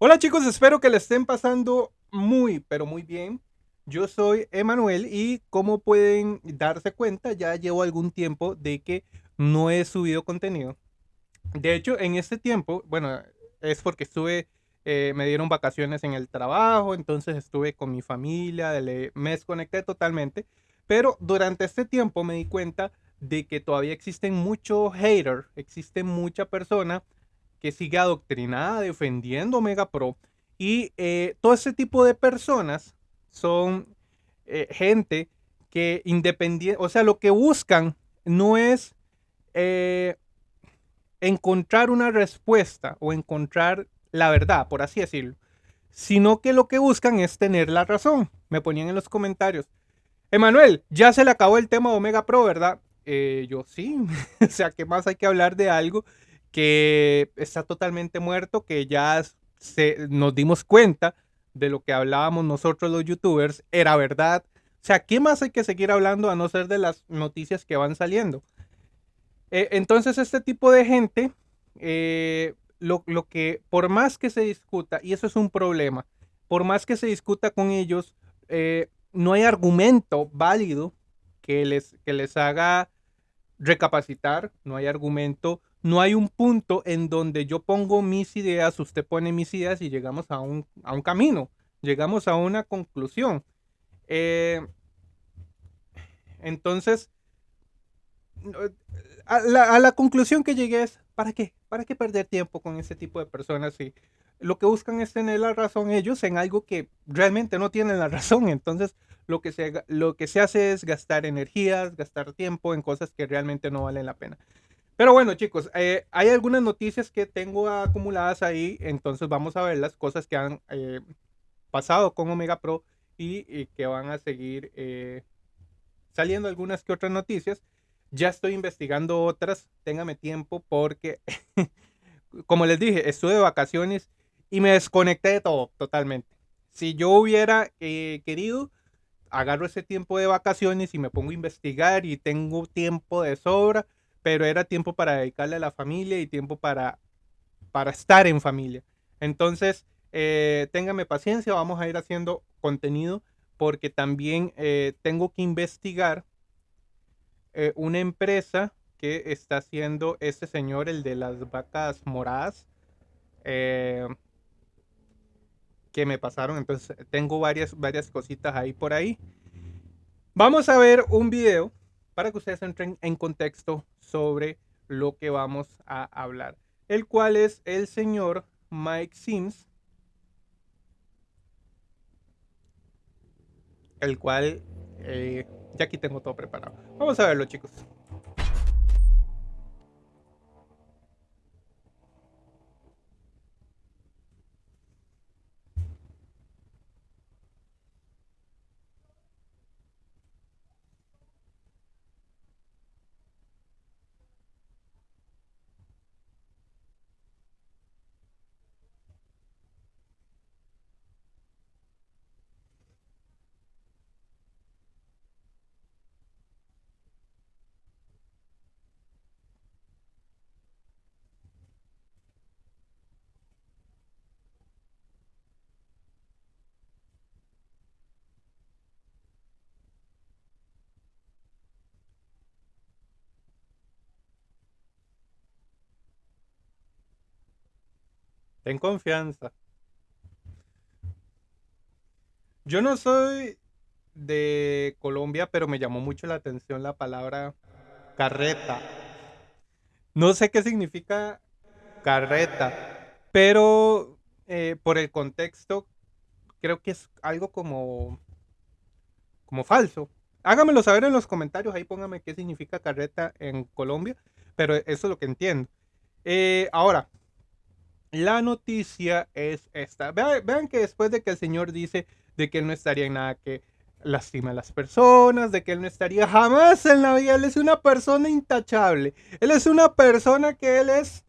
Hola chicos, espero que le estén pasando muy, pero muy bien. Yo soy Emanuel y como pueden darse cuenta, ya llevo algún tiempo de que no he subido contenido. De hecho, en este tiempo, bueno, es porque estuve, eh, me dieron vacaciones en el trabajo, entonces estuve con mi familia, me desconecté totalmente. Pero durante este tiempo me di cuenta de que todavía existen muchos haters, existe mucha persona que sigue adoctrinada defendiendo Omega Pro. Y eh, todo ese tipo de personas son eh, gente que independiente, o sea, lo que buscan no es eh, encontrar una respuesta o encontrar la verdad, por así decirlo, sino que lo que buscan es tener la razón. Me ponían en los comentarios, Emanuel, ya se le acabó el tema de Omega Pro, ¿verdad? yo sí, o sea, ¿qué más hay que hablar de algo que está totalmente muerto, que ya se, nos dimos cuenta de lo que hablábamos nosotros los youtubers era verdad. O sea, ¿qué más hay que seguir hablando a no ser de las noticias que van saliendo? Eh, entonces, este tipo de gente, eh, lo, que, por más que se discuta, y eso es un problema, por más que se discuta con ellos, eh, no hay argumento válido que les, que les haga recapacitar, no hay argumento no hay un punto en donde yo pongo mis ideas, usted pone mis ideas y llegamos a un, camino, llegamos a una conclusión. Eh, entonces, a la, conclusión que llegué es, ¿para qué? ¿Para qué perder tiempo con ese tipo de personas? Si lo que buscan es tener la razón ellos en algo que realmente no tienen la razón. Entonces, lo que se, lo que se hace es gastar energías, gastar tiempo en cosas que realmente no valen la pena. Pero bueno, chicos, eh, hay algunas noticias que tengo acumuladas ahí, entonces vamos a ver las cosas que han eh, pasado con Omega Pro y, que van a seguir eh, saliendo algunas que otras noticias. Ya estoy investigando otras, téngame tiempo porque, como les dije, estuve de vacaciones y me desconecté de todo totalmente. Si yo hubiera querido, agarro ese tiempo de vacaciones y me pongo a investigar y tengo tiempo de sobra pero era tiempo para dedicarle a la familia y tiempo para, para estar en familia. Entonces, eh, téngame paciencia, vamos a ir haciendo contenido porque también eh, tengo que investigar eh, una empresa que está haciendo este señor, el de las vacas moradas, que me pasaron. Entonces, tengo varias, varias cositas ahí por ahí. Vamos a ver un video para que ustedes entren en contexto sobre lo que vamos a hablar, el cual es el señor Mike Sims, el cual eh, ya aquí tengo todo preparado. Vamos a verlo chicos. Ten confianza. Yo no soy de Colombia, pero me llamó mucho la atención la palabra carreta. No sé qué significa carreta, pero eh, por el contexto creo que es algo como, como falso. Háganmelo saber en los comentarios, ahí póngame qué significa carreta en Colombia, pero eso es lo que entiendo. Eh, ahora, la noticia es esta. Vean, que después de que el Señor dice de que él no estaría en nada que lastima a las personas, de que él no estaría jamás en la vida, él es una persona intachable. Él es una persona que él es,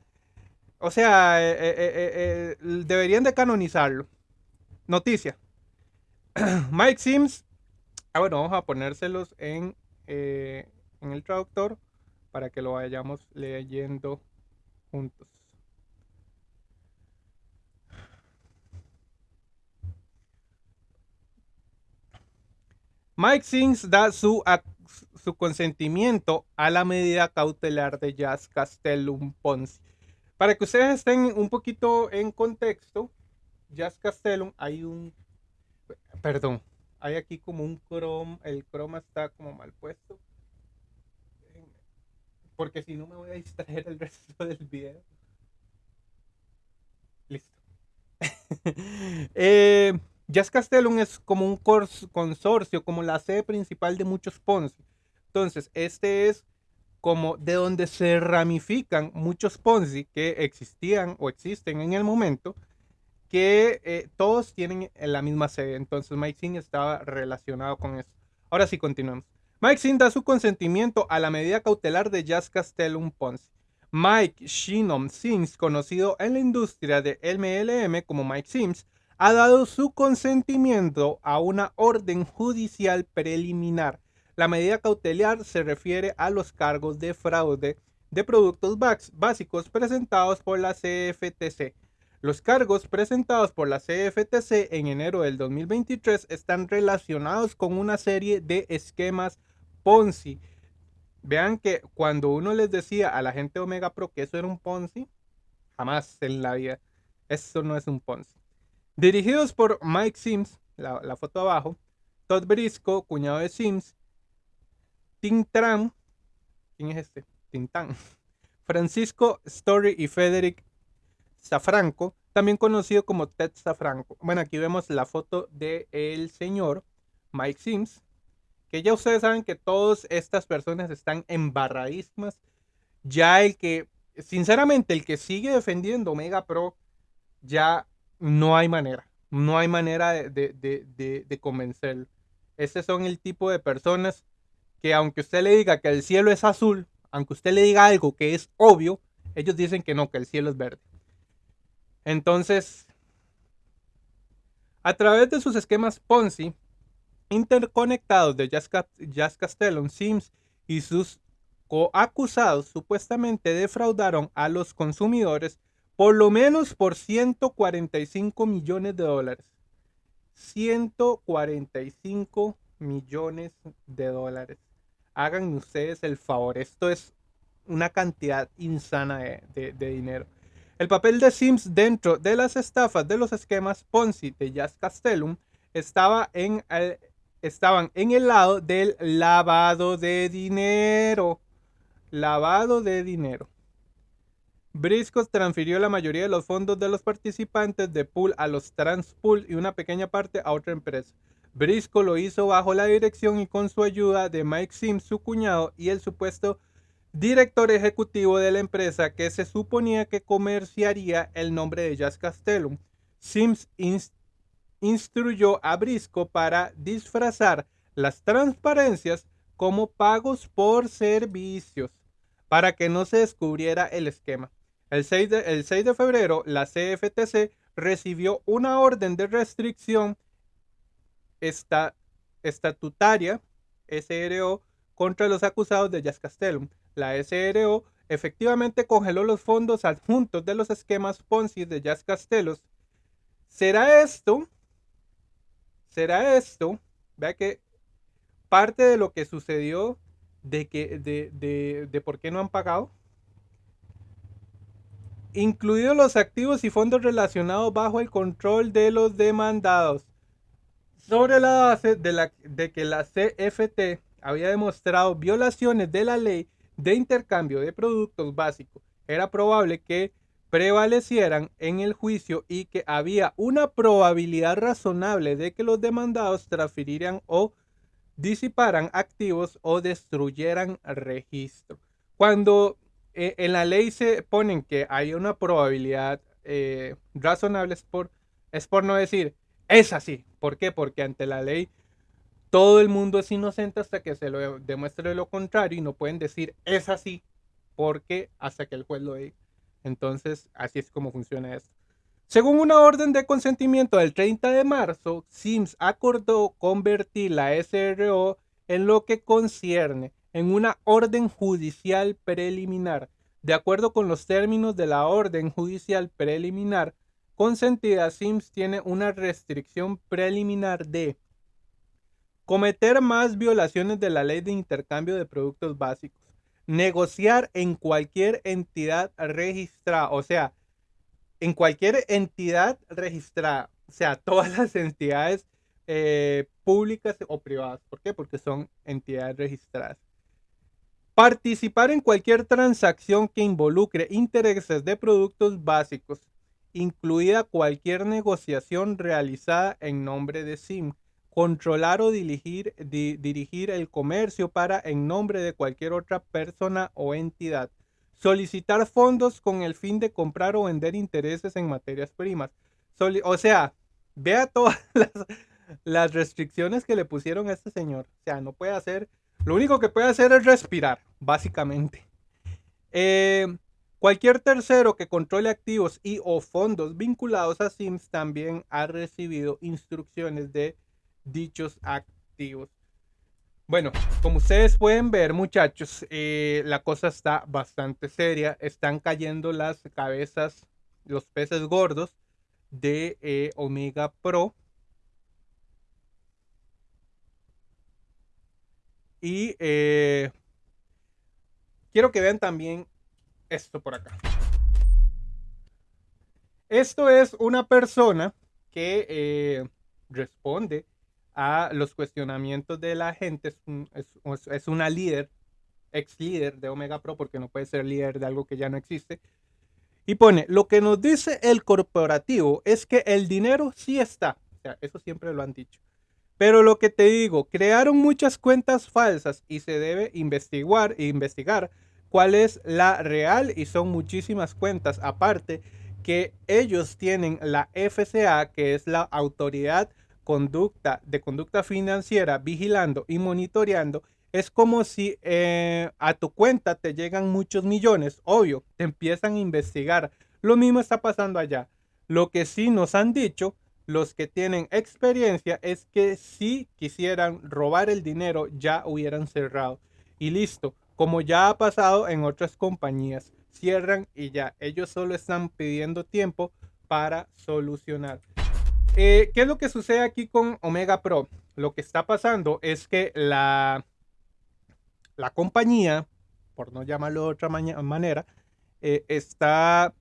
o sea, eh, eh, eh, deberían de canonizarlo. Noticia. Mike Sims, ah bueno, vamos a ponérselos en, en el traductor para que lo vayamos leyendo juntos. Mike Sims da su, consentimiento a la medida cautelar de Jazz Castellum Ponzi. Para que ustedes estén un poquito en contexto, Jazz Castellum hay un... Perdón, hay aquí como un chroma, el croma está como mal puesto. Porque si no me voy a distraer el resto del video. Listo. eh, Jazz Castellum es como un consorcio, como la sede principal de muchos Ponzi. Entonces, este es como de donde se ramifican muchos Ponzi que existían o existen en el momento, que eh, todos tienen la misma sede. Entonces, Mike Singh estaba relacionado con eso. Ahora sí, continuamos. Mike Singh da su consentimiento a la medida cautelar de Jazz Castellum Ponzi. Mike Shinom Sims, conocido en la industria de MLM como Mike Sims, ha dado su consentimiento a una orden judicial preliminar. La medida cautelar se refiere a los cargos de fraude de productos básicos presentados por la CFTC. Los cargos presentados por la CFTC en enero del 2023 están relacionados con una serie de esquemas Ponzi Vean que cuando uno les decía a la gente Omega Pro que eso era un Ponzi, jamás en la vida. Eso no es un Ponzi. Dirigidos por Mike Sims, la, foto abajo, Todd Brisco, cuñado de Sims, Tintran, ¿quién es este? Tintán, Francisco Story y Frederick Safranco, también conocido como Ted Safranco. Bueno, aquí vemos la foto del el señor Mike Sims, que ya ustedes saben que todas estas personas están embarradísimas. Ya el que, sinceramente, el que sigue defendiendo Omega Pro, ya no hay manera. No hay manera de, de, convencerlo. Estos son el tipo de personas que aunque usted le diga que el cielo es azul, aunque usted le diga algo que es obvio, ellos dicen que no, que el cielo es verde. Entonces, a través de sus esquemas Ponzi, interconectados de Jazz, Castellon, Sims y sus coacusados supuestamente defraudaron a los consumidores por lo menos por 145 millones de dólares. 145 millones de dólares. Hagan ustedes el favor. Esto es una cantidad insana de, de dinero. El papel de Sims dentro de las estafas de los esquemas Ponzi de Jazz Castellum estaba en el, estaban en el lado del lavado de dinero. Lavado de dinero. Briscos transfirió la mayoría de los fondos de los participantes de pool a los Transpool y una pequeña parte a otra empresa. Brisco lo hizo bajo la dirección y con su ayuda de Mike Sims, su cuñado, y el supuesto director ejecutivo de la empresa que se suponía que comerciaría el nombre de Jazz Castellum. Sims instruyó a Brisco para disfrazar las transparencias como pagos por servicios para que no se descubriera el esquema. El 6 de, el 6 de febrero, la CFTC recibió una orden de restricción estatutaria SRO contra los acusados de Jazz Castellum. La SRO efectivamente congeló los fondos adjuntos de los esquemas Ponzi de Jazz Castellum. ¿Será esto será esto, vea que parte de lo que sucedió de que de, de, por qué no han pagado, incluidos los activos y fondos relacionados bajo el control de los demandados. Sobre la base de, la, de que la CFT había demostrado violaciones de la ley de intercambio de productos básicos, era probable que prevalecieran en el juicio y que había una probabilidad razonable de que los demandados transfirieran o disiparan activos o destruyeran registro. Cuando eh, en la ley se ponen que hay una probabilidad eh, razonable es por, no decir es así. ¿Por qué? Porque ante la ley todo el mundo es inocente hasta que se lo demuestre lo contrario y no pueden decir es así porque hasta que el juez lo diga. Entonces, así es como funciona esto. Según una orden de consentimiento del 30 de marzo, Sims acordó convertir la SRO en lo que concierne en una orden judicial preliminar. De acuerdo con los términos de la orden judicial preliminar consentida, Sims tiene una restricción preliminar de Cometer más violaciones de la ley de intercambio de productos básicos. Negociar en cualquier entidad registrada, o sea, en cualquier entidad registrada, o sea, todas las entidades eh, públicas o privadas. ¿Por qué? Porque son entidades registradas. Participar en cualquier transacción que involucre intereses de productos básicos, incluida cualquier negociación realizada en nombre de SIM. Controlar o dirigir, el comercio para en nombre de cualquier otra persona o entidad. Solicitar fondos con el fin de comprar o vender intereses en materias primas. o sea, vea todas las, las restricciones que le pusieron a este señor. O sea, no puede hacer lo único que puede hacer es respirar, básicamente. Eh, cualquier tercero que controle activos y o fondos vinculados a Sims también ha recibido instrucciones de dichos activos. Bueno, como ustedes pueden ver, muchachos, eh, la cosa está bastante seria. Están cayendo las cabezas, los peces gordos de eh, Omega Pro. Y eh, quiero que vean también esto por acá. Esto es una persona que eh, responde a los cuestionamientos de la gente. Es, una líder, ex líder de Omega Pro, porque no puede ser líder de algo que ya no existe. Y pone, lo que nos dice el corporativo es que el dinero sí está. O sea, eso siempre lo han dicho. Pero lo que te digo, crearon muchas cuentas falsas y se debe investigar, investigar cuál es la real y son muchísimas cuentas. Aparte que ellos tienen la FCA, que es la autoridad conducta, de conducta financiera, vigilando y monitoreando. Es como si eh, a tu cuenta te llegan muchos millones, obvio, te empiezan a investigar. Lo mismo está pasando allá. Lo que sí nos han dicho los que tienen experiencia es que si quisieran robar el dinero ya hubieran cerrado. Y listo, como ya ha pasado en otras compañías, cierran y ya. Ellos solo están pidiendo tiempo para solucionar. Eh, ¿Qué es lo que sucede aquí con Omega Pro? Lo que está pasando es que la, la compañía, por no llamarlo de otra manera, eh, está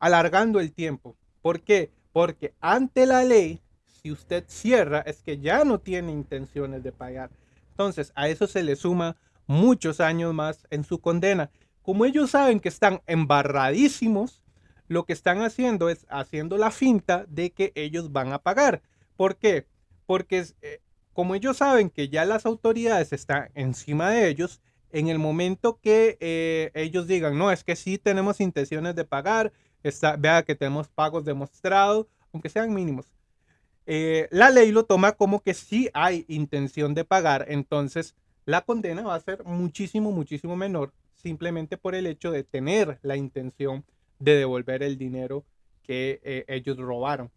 alargando el tiempo. ¿Por qué? Porque ante la ley, si usted cierra, es que ya no tiene intenciones de pagar. Entonces, a eso se le suma muchos años más en su condena. Como ellos saben que están embarradísimos, lo que están haciendo es haciendo la finta de que ellos van a pagar. ¿Por qué? Porque eh, como ellos saben que ya las autoridades están encima de ellos, en el momento que eh, ellos digan, no, es que sí tenemos intenciones de pagar, vea que tenemos pagos demostrados, aunque sean mínimos. Eh, la ley lo toma como que sí hay intención de pagar, entonces la condena va a ser muchísimo, muchísimo menor, simplemente por el hecho de tener la intención de devolver el dinero que eh, ellos robaron.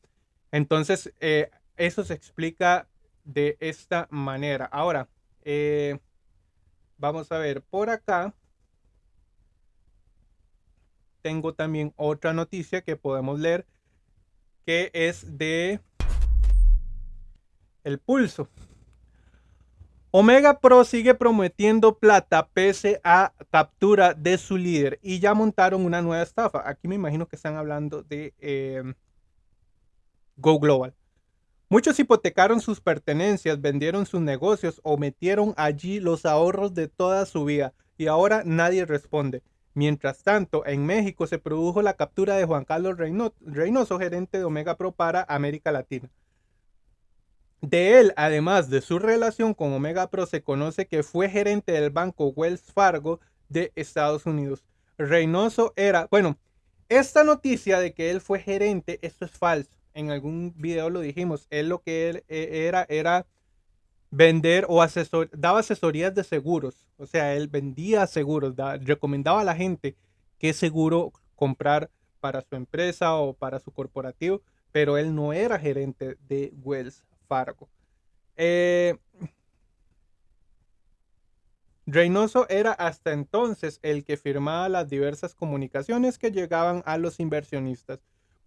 Entonces, eh, eso se explica de esta manera. Ahora, vamos a ver por acá tengo también otra noticia que podemos leer que es de el pulso. Omega Pro sigue prometiendo plata pese a captura de su líder y ya montaron una nueva estafa. Aquí me imagino que están hablando de em, Go Global. Muchos hipotecaron sus pertenencias, vendieron sus negocios o metieron allí los ahorros de toda su vida y ahora nadie responde. Mientras tanto, en México se produjo la captura de Juan Carlos Reynoso, gerente de Omega Pro para América Latina. De él, además de su relación con Omega Pro, se conoce que fue gerente del banco Wells Fargo de Estados Unidos. Reynoso era, bueno, esta noticia de que él fue gerente, esto es falso. En algún video lo dijimos. Él lo que él eh, era era vender o asesor, daba asesorías de seguros. O sea, él vendía seguros, recomendaba a la gente qué seguro comprar para su empresa o para su corporativo, pero él no era gerente de Wells Fargo. Eh, Reynoso era hasta entonces el que firmaba las diversas comunicaciones que llegaban a los inversionistas,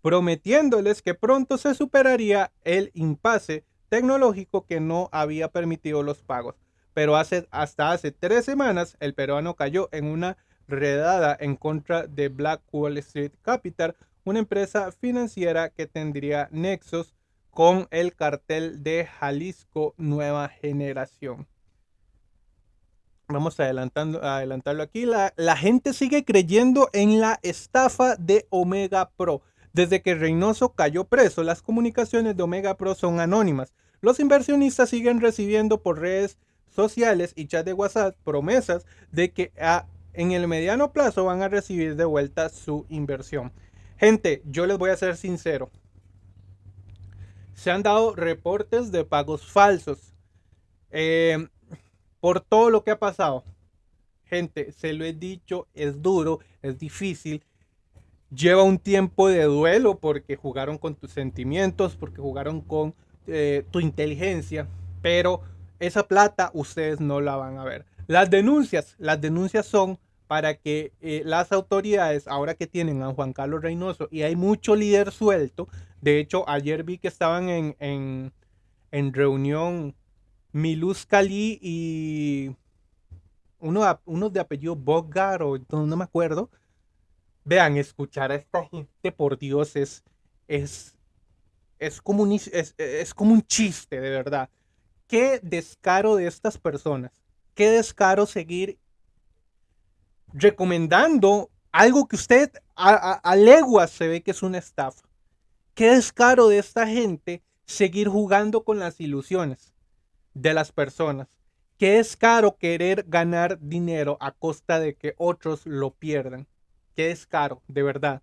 prometiéndoles que pronto se superaría el impasse tecnológico que no había permitido los pagos. Pero hace, hasta hace tres semanas el peruano cayó en una redada en contra de Black Wall Street Capital, una empresa financiera que tendría nexos con el cartel de Jalisco Nueva Generación. Vamos adelantando, adelantarlo aquí. La, la, gente sigue creyendo en la estafa de Omega Pro. Desde que Reynoso cayó preso, las comunicaciones de Omega Pro son anónimas. Los inversionistas siguen recibiendo por redes sociales y chat de WhatsApp promesas de que en el mediano plazo van a recibir de vuelta su inversión. Gente, yo les voy a ser sincero. Se han dado reportes de pagos falsos. Eh, por todo lo que ha pasado. Gente, se lo he dicho, es duro, es difícil. Lleva un tiempo de duelo porque jugaron con tus sentimientos, porque jugaron con eh, tu inteligencia, pero esa plata ustedes no la van a ver. Las denuncias, las denuncias son para que eh, las autoridades, ahora que tienen a Juan Carlos Reynoso y hay mucho líder suelto, de hecho ayer vi que estaban en, en, en reunión Miluz Cali y uno, de apellido Bogar o no, me acuerdo. Vean, escuchar a esta gente, por Dios, es, es, es, como un, es, como un chiste, de verdad. Qué descaro de estas personas. Qué descaro seguir recomendando algo que usted a, leguas se ve que es una estafa. Qué descaro de esta gente seguir jugando con las ilusiones de las personas. Qué descaro querer ganar dinero a costa de que otros lo pierdan. Qué descaro, de verdad.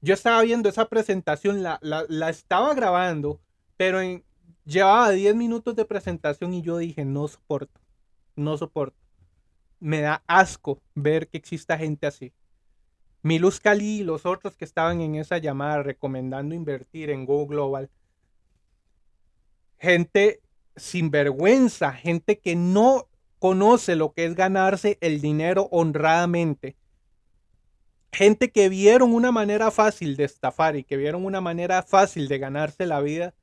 Yo estaba viendo esa presentación, la, la, estaba grabando, pero llevaba 10 minutos de presentación y yo dije, no soporto, no soporto me da asco ver que exista gente así. Miluz Cali y los otros que estaban en esa llamada recomendando invertir en Go Global. Gente sin vergüenza, gente que no conoce lo que es ganarse el dinero honradamente. Gente que vieron una manera fácil de estafar y que vieron una manera fácil de ganarse la vida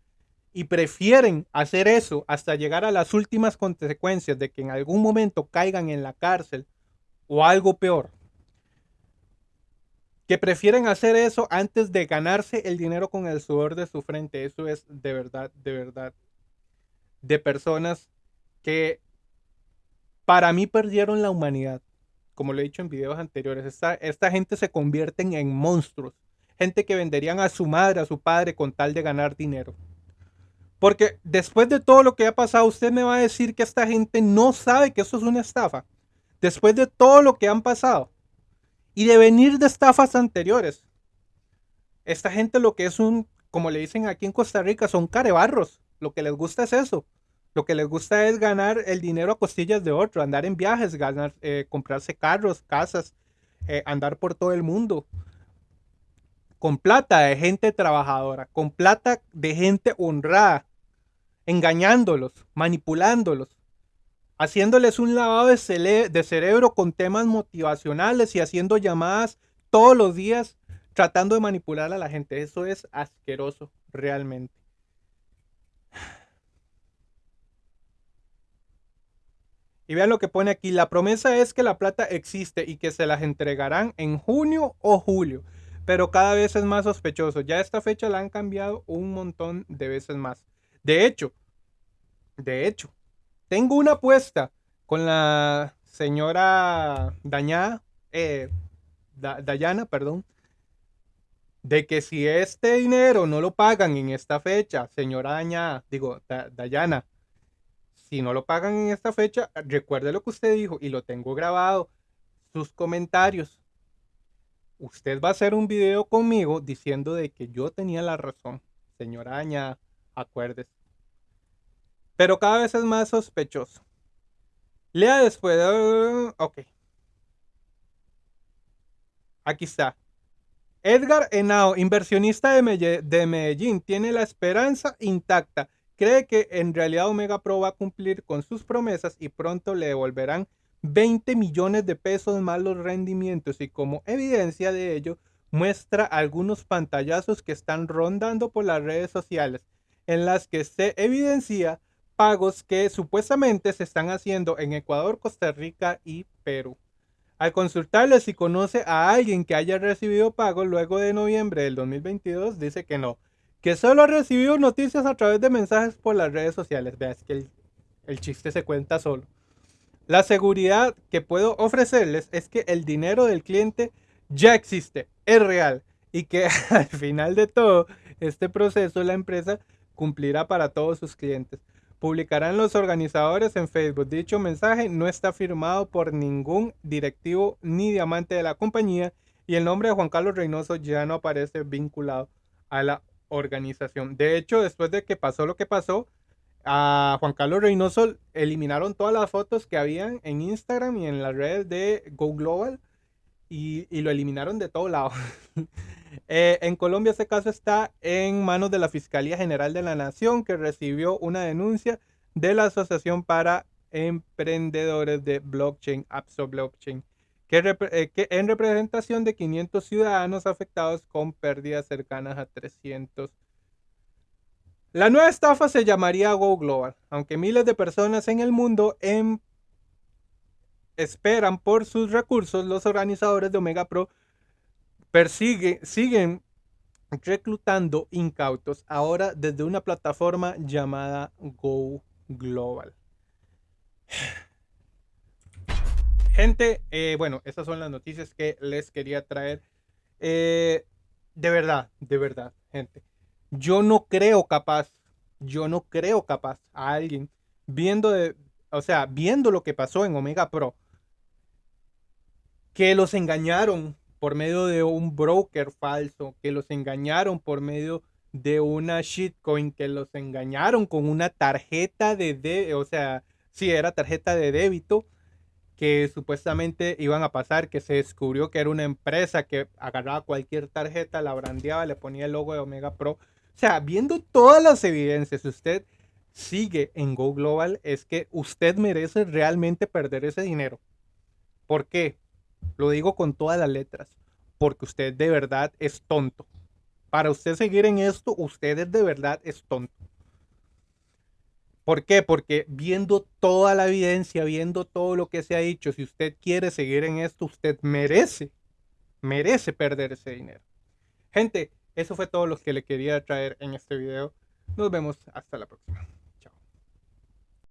y prefieren hacer eso hasta llegar a las últimas consecuencias de que en algún momento caigan en la cárcel o algo peor, que prefieren hacer eso antes de ganarse el dinero con el sudor de su frente. Eso es de verdad, de verdad, de personas que para mí perdieron la humanidad. Como lo he dicho en videos anteriores, esta, esta gente se convierten en monstruos. Gente que venderían a su madre, a su padre con tal de ganar dinero. Porque después de todo lo que ha pasado, usted me va a decir que esta gente no sabe que eso es una estafa. Después de todo lo que han pasado. Y de venir de estafas anteriores. Esta gente lo que es un, como le dicen aquí en Costa Rica, son carebarros. Lo que les gusta es eso. Lo que les gusta es ganar el dinero a costillas de otro, andar en viajes, ganar, eh, comprarse carros, casas, eh, andar por todo el mundo. Con plata de gente trabajadora, con plata de gente honrada, engañándolos, manipulándolos, haciéndoles un lavado de, de, cerebro con temas motivacionales y haciendo llamadas todos los días tratando de manipular a la gente. Eso es asqueroso, realmente. Y vean lo que pone aquí. La promesa es que la plata existe y que se las entregarán en junio o julio. Pero cada vez es más sospechoso. Ya esta fecha la han cambiado un montón de veces más. De hecho, de hecho, tengo una apuesta con la señora Dañada, eh, Dayana, perdón, de que si este dinero no lo pagan en esta fecha, señora Dañada, digo, Dayana, si no lo pagan en esta fecha, recuerde lo que usted dijo y lo tengo grabado, sus comentarios. Usted va a hacer un video conmigo diciendo de que yo tenía la razón, señora Dañada, acuérdese. Pero cada vez es más sospechoso. Lea después. ok. Aquí está. Edgar Henao, inversionista de Medellín, tiene la esperanza intacta. Cree que en realidad Omega Pro va a cumplir con sus promesas y pronto le devolverán 20 millones de pesos más los rendimientos y como evidencia de ello muestra algunos pantallazos que están rondando por las redes sociales en las que se evidencia pagos que supuestamente se están haciendo en Ecuador, Costa Rica y Perú. Al consultarle si conoce a alguien que haya recibido pagos luego de noviembre del 2022, dice que no, que solo ha recibido noticias a través de mensajes por las redes sociales. Veas que el, el chiste se cuenta solo. La seguridad que puedo ofrecerles es que el dinero del cliente ya existe, es real y que al final de todo este proceso la empresa cumplirá para todos sus clientes. Publicarán los organizadores en Facebook. Dicho mensaje no está firmado por ningún directivo ni diamante de la compañía y el nombre de Juan Carlos Reynoso ya no aparece vinculado a la organización. De hecho, después de que pasó lo que pasó, a Juan Carlos Reynoso eliminaron todas las fotos que habían en Instagram y en las redes de Go Global y, lo eliminaron de todo lado. Eh, en Colombia este caso está en manos de la Fiscalía General de la Nación que recibió una denuncia de la Asociación para Emprendedores de Blockchain, Apso Blockchain, eh, que, en representación de 500 ciudadanos afectados con pérdidas cercanas a 300. La nueva estafa se llamaría Go Global, aunque miles de personas en el mundo en esperan por sus recursos, los organizadores de Omega Pro siguen reclutando incautos ahora desde una plataforma llamada Go Global. Gente, eh, bueno, estas son las noticias que les quería traer. Eh, de verdad, de verdad, gente. Yo no creo capaz, yo no creo capaz a alguien viendo, de, o sea, viendo lo que pasó en Omega Pro, que los engañaron por medio de un broker falso, que los engañaron por medio de una shitcoin, que los engañaron con una tarjeta de, de o sea, si era tarjeta de débito, que supuestamente iban a pasar, que se descubrió que era una empresa que agarraba cualquier tarjeta, la brandeaba, le ponía el logo de Omega Pro. O sea, viendo todas las evidencias, usted sigue en Go Global, es que usted merece realmente perder ese dinero. ¿Por qué? Lo digo con todas las letras, porque usted de verdad es tonto. Para usted seguir en esto, usted de verdad es tonto. ¿Por qué? Porque viendo toda la evidencia, viendo todo lo que se ha dicho, si usted quiere seguir en esto, usted merece, merece perder ese dinero. Gente, eso fue todo lo que le quería traer en este video. Nos vemos hasta la próxima.